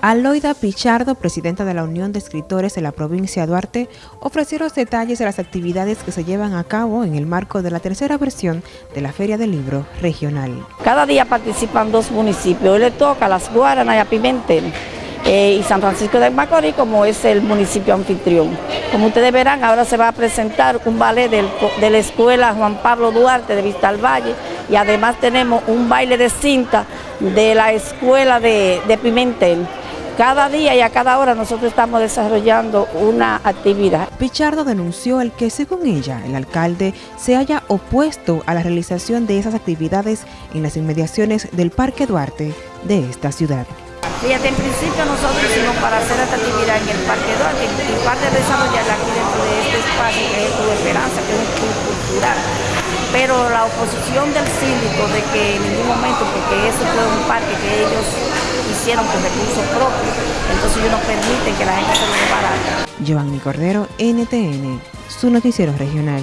Aloida Pichardo, presidenta de la Unión de Escritores de la provincia de Duarte, ofreció los detalles de las actividades que se llevan a cabo en el marco de la tercera versión de la Feria del Libro Regional. Cada día participan dos municipios, hoy le toca a Las Guaranas y a Pimentel eh, y San Francisco de Macorís como es el municipio anfitrión. Como ustedes verán, ahora se va a presentar un ballet de la Escuela Juan Pablo Duarte de Vista al Valle y además tenemos un baile de cinta de la Escuela de Pimentel. Cada día y a cada hora nosotros estamos desarrollando una actividad. Pichardo denunció el que, según ella, el alcalde se haya opuesto a la realización de esas actividades en las inmediaciones del Parque Duarte de esta ciudad. Fíjate, en principio nosotros hicimos para hacer esta actividad en el Parque Duarte y parte de desarrollarla aquí dentro de este espacio que es Tu Esperanza, que es un club cultural pero la oposición del síndico de que en ningún momento, porque eso fue un parque que ellos hicieron con recursos propios, entonces ellos no permiten que la gente se lo llevara. Giovanni Cordero, NTN, su noticiero regional.